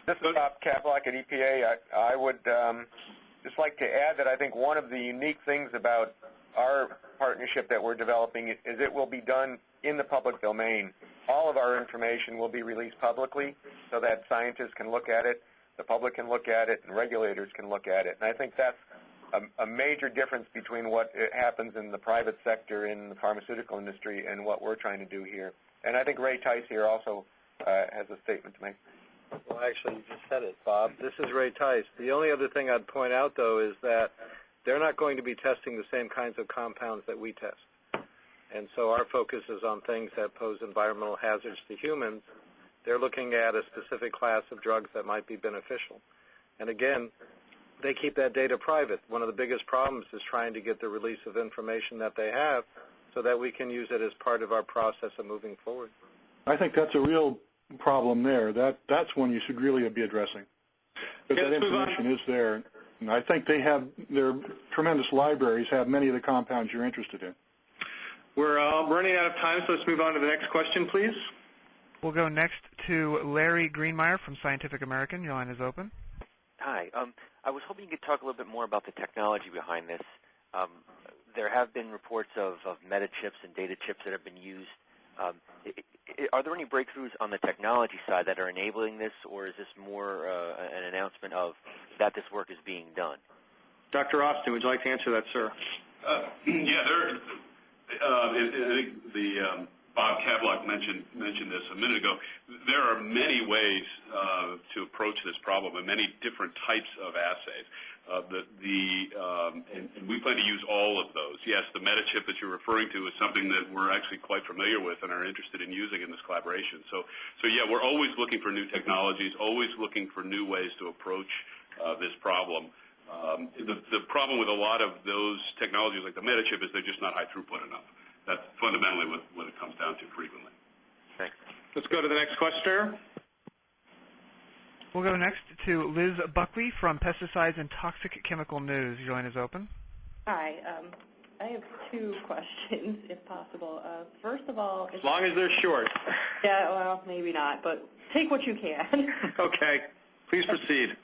This is Bob Kavlock at EPA. I, I would um, just like to add that I think one of the unique things about our partnership that we're developing is it will be done in the public domain. All of our information will be released publicly so that scientists can look at it, the public can look at it, and regulators can look at it. And I think that's a, a major difference between what happens in the private sector in the pharmaceutical industry and what we're trying to do here. And I think Ray Tice here also uh, has a statement to make. Well, actually, you just said it, Bob. This is Ray Tice. The only other thing I'd point out, though, is that they're not going to be testing the same kinds of compounds that we test. And so our focus is on things that pose environmental hazards to humans. They're looking at a specific class of drugs that might be beneficial. And again, they keep that data private. One of the biggest problems is trying to get the release of information that they have so that we can use it as part of our process of moving forward. I think that's a real problem there. That That's one you should really be addressing. Because that information is there. And I think they have, their tremendous libraries have many of the compounds you're interested in. We're uh, running out of time, so let's move on to the next question, please. We'll go next to Larry Greenemeier from Scientific American. Your line is open. Hi. Um, I was hoping you could talk a little bit more about the technology behind this. Um, there have been reports of, of meta chips and data chips that have been used. Um, are there any breakthroughs on the technology side that are enabling this, or is this more uh, an announcement of that this work is being done? Dr. Austin, would you like to answer that, sir? Uh, <clears throat> yeah, there. Uh, I think the um, Bob Kavlock mentioned mentioned this a minute ago. There are many ways uh, to approach this problem and many different types of assays. Uh, the, the, um, and, and we plan to use all of those. Yes, the MetaChip that you're referring to is something that we're actually quite familiar with and are interested in using in this collaboration. So, so yeah, we're always looking for new technologies, always looking for new ways to approach uh, this problem. Um, the, the problem with a lot of those technologies like the MetaChip is they're just not high throughput enough. That's fundamentally what, what it comes down to frequently. Thanks. Let's go to the next questioner. We'll go next to Liz Buckley from Pesticides and Toxic Chemical News. Your line is open. Hi. Um, I have two <laughs> questions, if possible. Uh, first of all... As long as they're short. Yeah, well, maybe not, but take what you can. <laughs> okay. Please proceed.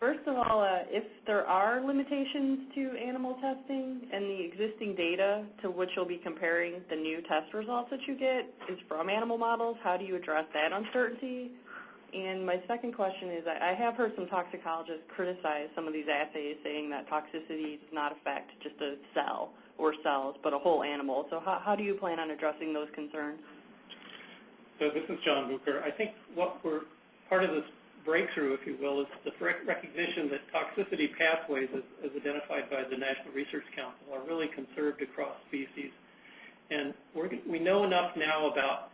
First of all, uh, if there are limitations to animal testing and the existing data to which you'll be comparing the new test results that you get is from animal models, how do you address that uncertainty? And my second question is, I have heard some toxicologists criticize some of these assays, saying that toxicity does not affect just a cell or cells, but a whole animal. So how, how do you plan on addressing those concerns? So this is John Bucher. I think what we're part of this breakthrough, if you will, is the recognition that toxicity pathways, as, as identified by the National Research Council, are really conserved across species. And we know enough now about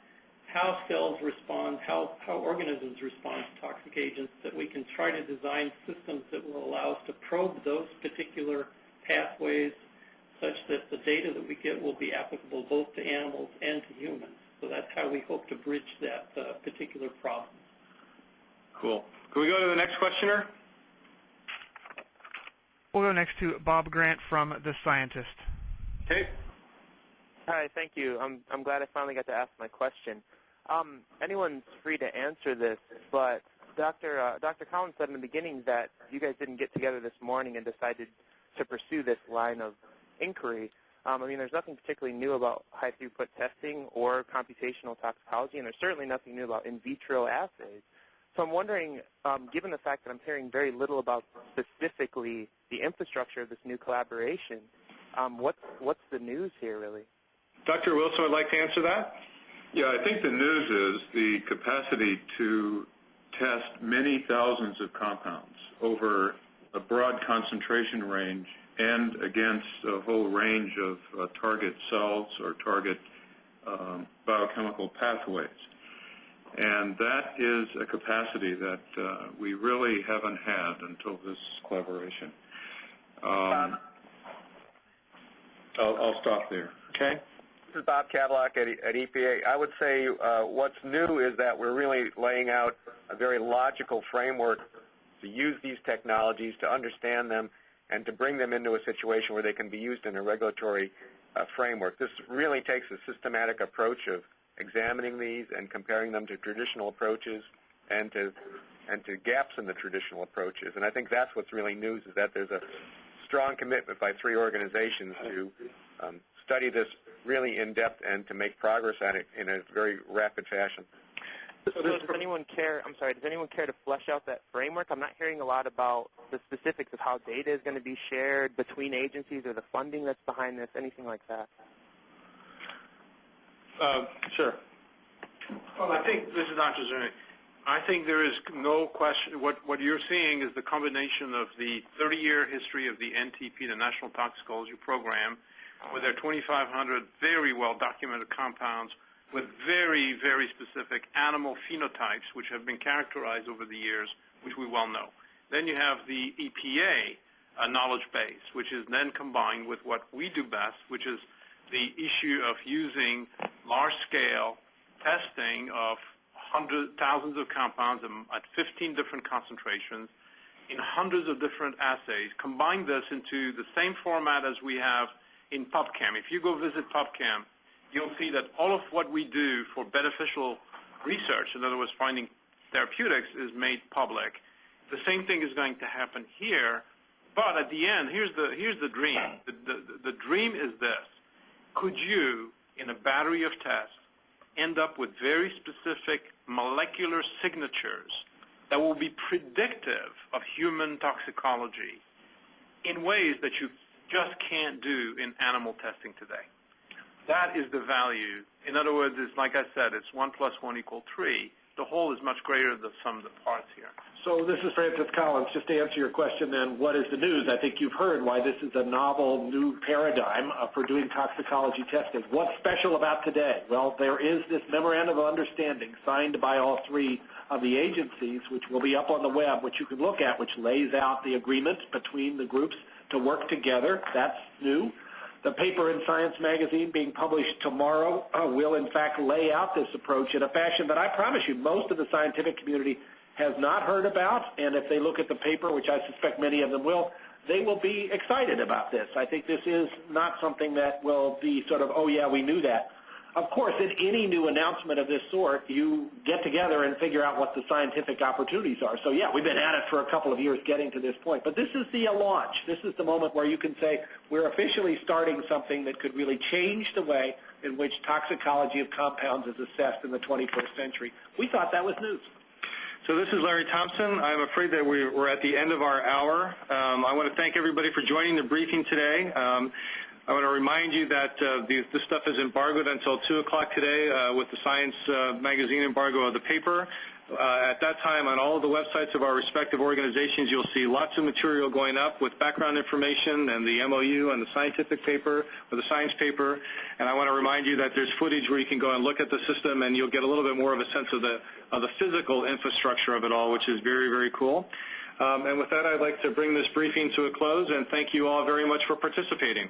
how cells respond, how, how organisms respond to toxic agents, that we can try to design systems that will allow us to probe those particular pathways such that the data that we get will be applicable both to animals and to humans. So that's how we hope to bridge that uh, particular problem. Cool. Can we go to the next questioner? We'll go next to Bob Grant from The Scientist. Okay. Hi, thank you. I'm, I'm glad I finally got to ask my question. Um, anyone's free to answer this, but Dr. Uh, Dr. Collins said in the beginning that you guys didn't get together this morning and decided to pursue this line of inquiry. Um, I mean, there's nothing particularly new about high-throughput testing or computational toxicology, and there's certainly nothing new about in vitro assays. So I'm wondering, um, given the fact that I'm hearing very little about specifically the infrastructure of this new collaboration, um, what's, what's the news here, really? Dr. Wilson would like to answer that. Yeah, I think the news is the capacity to test many thousands of compounds over a broad concentration range and against a whole range of uh, target cells or target um, biochemical pathways. And that is a capacity that uh, we really haven't had until this collaboration. Um, I'll, I'll, stop there. Okay. This is Bob Kavlock at, at EPA. I would say uh, what's new is that we're really laying out a very logical framework to use these technologies, to understand them, and to bring them into a situation where they can be used in a regulatory uh, framework. This really takes a systematic approach of examining these and comparing them to traditional approaches and to and to gaps in the traditional approaches. And I think that's what's really news is that there's a strong commitment by three organizations to um, study this really in depth and to make progress on it in a very rapid fashion. So does anyone care? I'm sorry. Does anyone care to flesh out that framework? I'm not hearing a lot about the specifics of how data is going to be shared between agencies or the funding that's behind this, anything like that. Uh, sure. Well, I think this is Dr. Zerhouni. I think there is no question. What what you're seeing is the combination of the 30-year history of the NTP, the National Toxicology Program, with their 2,500 very well documented compounds with very, very specific animal phenotypes which have been characterized over the years, which we well know. Then you have the EPA uh, knowledge base, which is then combined with what we do best, which is the issue of using large-scale testing of thousands of compounds at 15 different concentrations in hundreds of different assays. Combine this into the same format as we have in PubChem. If you go visit PubChem, you'll see that all of what we do for beneficial research, in other words, finding therapeutics, is made public. The same thing is going to happen here, but at the end, here's the, here's the dream. The, the, the dream is this. Could you, in a battery of tests, end up with very specific molecular signatures that will be predictive of human toxicology in ways that you just can't do in animal testing today? That is the value. In other words, it's like I said, it's 1 plus 1 equal 3. The whole is much greater than the sum of the parts here. So this is Francis Collins. Just to answer your question then, what is the news? I think you've heard why this is a novel new paradigm for doing toxicology testing. What's special about today? Well, there is this memorandum of understanding signed by all three of the agencies, which will be up on the web, which you can look at, which lays out the agreement between the groups to work together. That's new. The paper in Science Magazine being published tomorrow uh, will in fact lay out this approach in a fashion that I promise you most of the scientific community has not heard about. And if they look at the paper, which I suspect many of them will, they will be excited about this. I think this is not something that will be sort of, oh yeah, we knew that. Of course, in any new announcement of this sort, you get together and figure out what the scientific opportunities are. So yeah, we've been at it for a couple of years getting to this point. But this is the launch. This is the moment where you can say we're officially starting something that could really change the way in which toxicology of compounds is assessed in the 21st century. We thought that was news. So this is Larry Thompson. I'm afraid that we're at the end of our hour. Um, I want to thank everybody for joining the briefing today. Um, I want to remind you that uh, these, this stuff is embargoed until 2 o'clock today uh, with the Science uh, magazine embargo of the paper. Uh, at that time, on all of the websites of our respective organizations, you'll see lots of material going up with background information and the MOU and the scientific paper or the science paper. And I want to remind you that there's footage where you can go and look at the system and you'll get a little bit more of a sense of the, of the physical infrastructure of it all, which is very, very cool. Um, and with that, I'd like to bring this briefing to a close and thank you all very much for participating.